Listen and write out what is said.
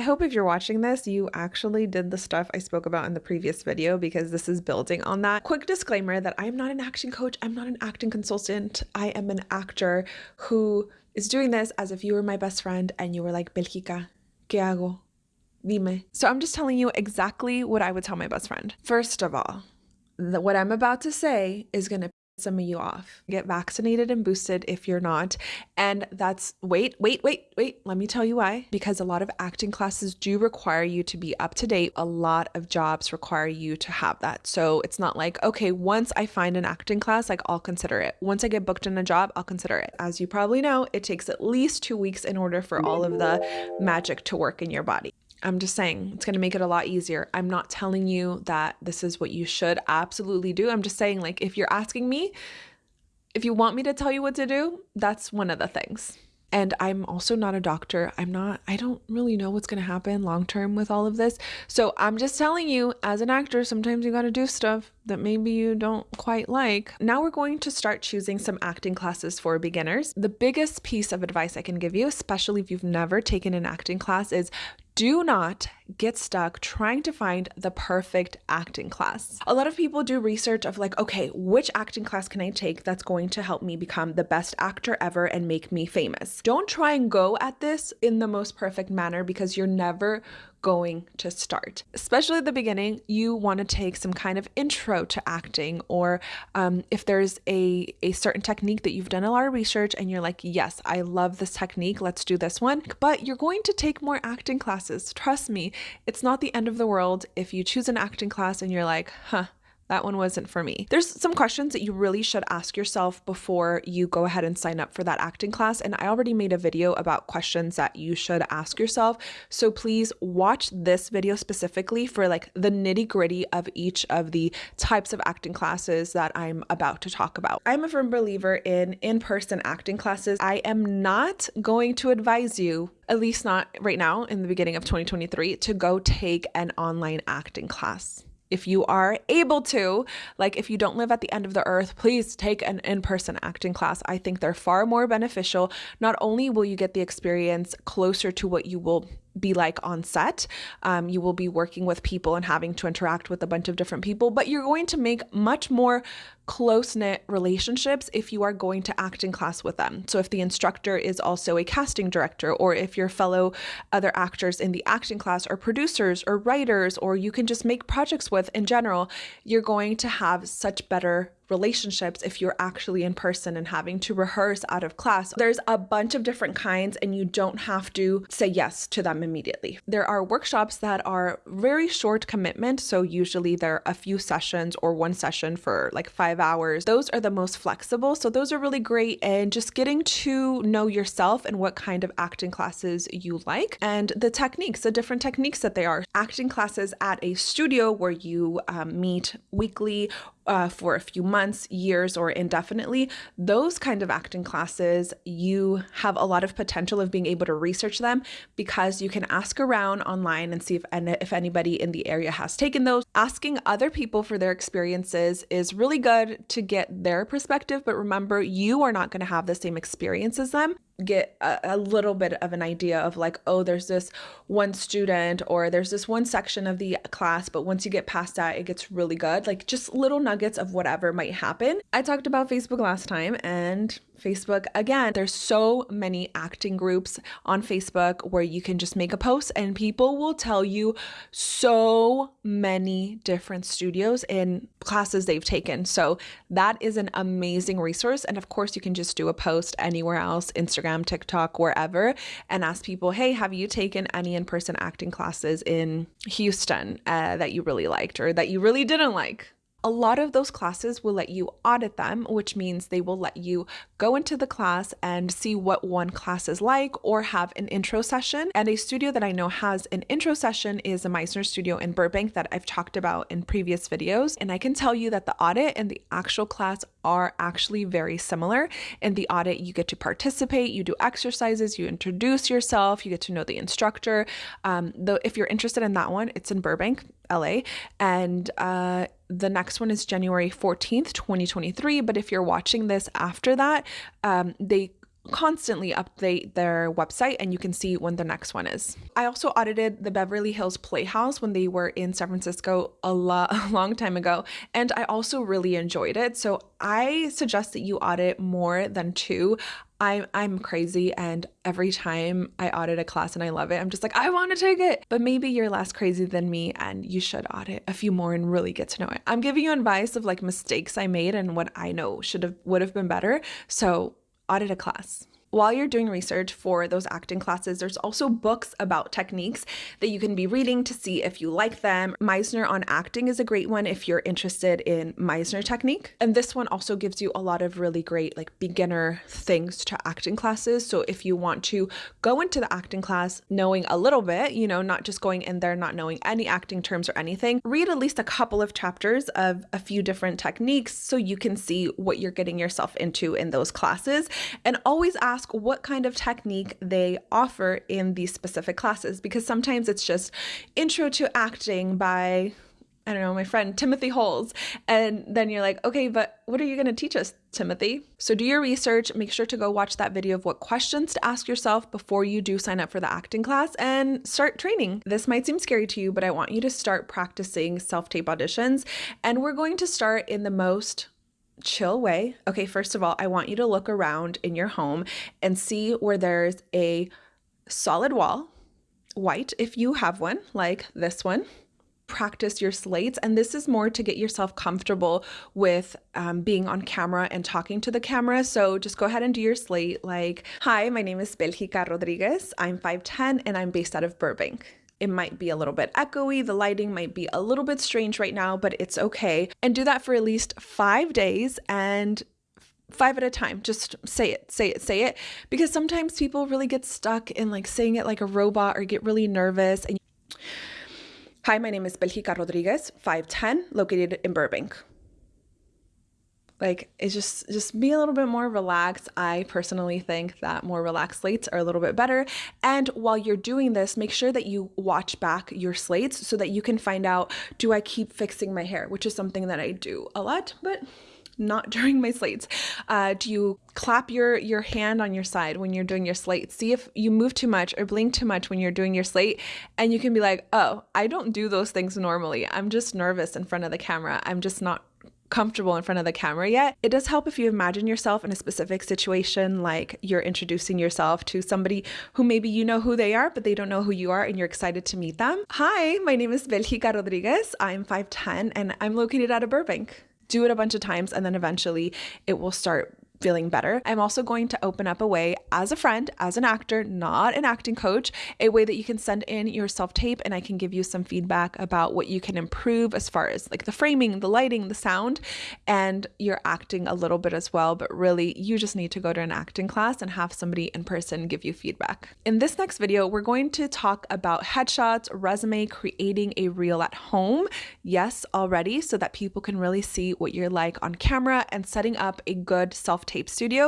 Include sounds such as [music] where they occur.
I hope if you're watching this, you actually did the stuff I spoke about in the previous video because this is building on that. Quick disclaimer that I'm not an acting coach, I'm not an acting consultant. I am an actor who is doing this as if you were my best friend and you were like, Belgica, ¿qué hago? Dime. So I'm just telling you exactly what I would tell my best friend. First of all, what I'm about to say is going to some of you off. Get vaccinated and boosted if you're not. And that's wait, wait, wait, wait. Let me tell you why. Because a lot of acting classes do require you to be up to date. A lot of jobs require you to have that. So it's not like, okay, once I find an acting class, like I'll consider it. Once I get booked in a job, I'll consider it. As you probably know, it takes at least two weeks in order for all of the magic to work in your body. I'm just saying it's going to make it a lot easier. I'm not telling you that this is what you should absolutely do. I'm just saying, like, if you're asking me, if you want me to tell you what to do, that's one of the things. And I'm also not a doctor. I'm not, I don't really know what's going to happen long term with all of this. So I'm just telling you, as an actor, sometimes you got to do stuff that maybe you don't quite like. Now we're going to start choosing some acting classes for beginners. The biggest piece of advice I can give you, especially if you've never taken an acting class, is do not get stuck trying to find the perfect acting class. A lot of people do research of like, okay, which acting class can I take that's going to help me become the best actor ever and make me famous? Don't try and go at this in the most perfect manner because you're never going to start. Especially at the beginning, you want to take some kind of intro to acting, or um, if there's a, a certain technique that you've done a lot of research and you're like, yes, I love this technique, let's do this one. But you're going to take more acting classes. Trust me, it's not the end of the world if you choose an acting class and you're like, huh, that one wasn't for me. There's some questions that you really should ask yourself before you go ahead and sign up for that acting class. And I already made a video about questions that you should ask yourself. So please watch this video specifically for like the nitty gritty of each of the types of acting classes that I'm about to talk about. I'm a firm believer in in person acting classes. I am not going to advise you at least not right now in the beginning of 2023, to go take an online acting class if you are able to, like if you don't live at the end of the earth, please take an in person acting class. I think they're far more beneficial. Not only will you get the experience closer to what you will be like on set. Um, you will be working with people and having to interact with a bunch of different people, but you're going to make much more close knit relationships if you are going to act in class with them. So, if the instructor is also a casting director, or if your fellow other actors in the acting class are producers or writers, or you can just make projects with in general, you're going to have such better relationships if you're actually in person and having to rehearse out of class. There's a bunch of different kinds, and you don't have to say yes to them immediately. There are workshops that are very short commitment, so usually they're a few sessions or one session for like five hours. Those are the most flexible, so those are really great. And just getting to know yourself and what kind of acting classes you like, and the techniques, the different techniques that they are. Acting classes at a studio where you um, meet weekly uh, for a few months, years, or indefinitely, those kind of acting classes, you have a lot of potential of being able to research them because you can ask around online and see if, and if anybody in the area has taken those. Asking other people for their experiences is really good to get their perspective, but remember, you are not going to have the same experience as them get a, a, little bit of an idea of like oh there's this one student or there's this one section of the class but once you get past that it gets really good. Like just little nuggets of whatever might happen. I talked about facebook last time and Facebook. Again, there's so many acting groups on Facebook where you can just make a post and people will tell you so many different studios and classes they've taken. So that is an amazing resource. And of course, you can just do a post anywhere else, Instagram, TikTok, wherever, and ask people, hey, have you taken any in person acting classes in Houston uh, that you really liked or that you really didn't like? A lot of those classes will let you audit them, which means they will let you go into the class and see what one class is like or have an intro session. And a studio that I know has an intro session is a Meisner studio in Burbank that I've talked about in previous videos. And I can tell you that the audit and the actual class are actually very similar. In the audit, you get to participate, you do exercises, you introduce yourself, you get to know the instructor. Um, though, if you're interested in that one, it's in Burbank, LA. And uh, the next one is January 14th, 2023. But if you're watching this after that, um, they constantly update their website and you can see when the next one is. I also audited the Beverly Hills Playhouse when they were in San Francisco a, lo- [laughs] a long time ago, and I also really enjoyed it. So I suggest that you audit more than two. I'm I'm crazy and every time I audit a class and I love it, I'm just like, I want to take it. But maybe you're less crazy than me and you should audit a few more and really get to know it. I'm giving you advice of like mistakes I made and what I know should have would have been better. So audit a class while you're doing research for those acting classes, there's also books about techniques that you can be reading to see if you like them. Meisner on acting is a great one if you're interested in Meisner technique. And this one also gives you a lot of really great like beginner things to acting classes. So if you want to go into the acting class knowing a little bit, you know, not just going in there not knowing any acting terms or anything, read at least a couple of chapters of a few different techniques so you can see what you're getting yourself into in those classes and always ask ask what kind of technique they offer in these specific classes because sometimes it's just intro to acting by I don't know, my friend Timothy Holes. And then you're like, okay, but what are you going to teach us, Timothy? So do your research. Make sure to go watch that video of what questions to ask yourself before you do sign up for the acting class and start training. This might seem scary to you, but I want you to start practicing self tape auditions. And we're going to start in the most chill way. Okay, first of all, I want you to look around in your home and see where there's a solid wall, white if you have one, like this one. Practice your slates, and this is more to get yourself comfortable with um, being on camera and talking to the camera. So just go ahead and do your slate. Like, hi, my name is Belgica Rodriguez. I'm 5'10 and I'm based out of Burbank. It might be a little bit echoey, the lighting might be a little bit strange right now, but it's okay. And do that for at least five days and five at a time. Just say it, say it, say it. Because sometimes people really get stuck in like saying it like a robot or get really nervous. And Hi, my name is Belgica Rodriguez, 5'10, located in Burbank like it's just just be a little bit more relaxed i personally think that more relaxed slates are a little bit better and while you're doing this make sure that you watch back your slates so that you can find out do i keep fixing my hair which is something that i do a lot but not [laughs] during my slates. Uh, do you clap your your hand on your side when you're doing your slate? See if you move too much or blink too much when you're doing your slate, and you can be like, "Oh, I don't do those things normally. I'm just nervous in front of the camera. I'm just not comfortable in front of the camera yet, it does help if you imagine yourself in a specific situation, like you're introducing yourself to somebody who maybe you know who they are, but they don't know who you are and you're excited to meet them. Hi, my name is Belgica Rodriguez. I'm 5'10 and I'm located out of Burbank. Do it a bunch of times and then eventually it will start feeling better. I'm also going to open up a way as a friend, as an actor, not an acting coach, a way that you can send in your self tape and I can give you some feedback about what you can improve as far as like the framing, the lighting, the sound, and your acting a little bit as well. But really, you just need to go to an acting class and have somebody in person give you feedback. In this next video, we're going to talk about headshots, resume, creating a reel at home. Yes, already, so that people can really see what you're like on camera and setting up a good self tape studio.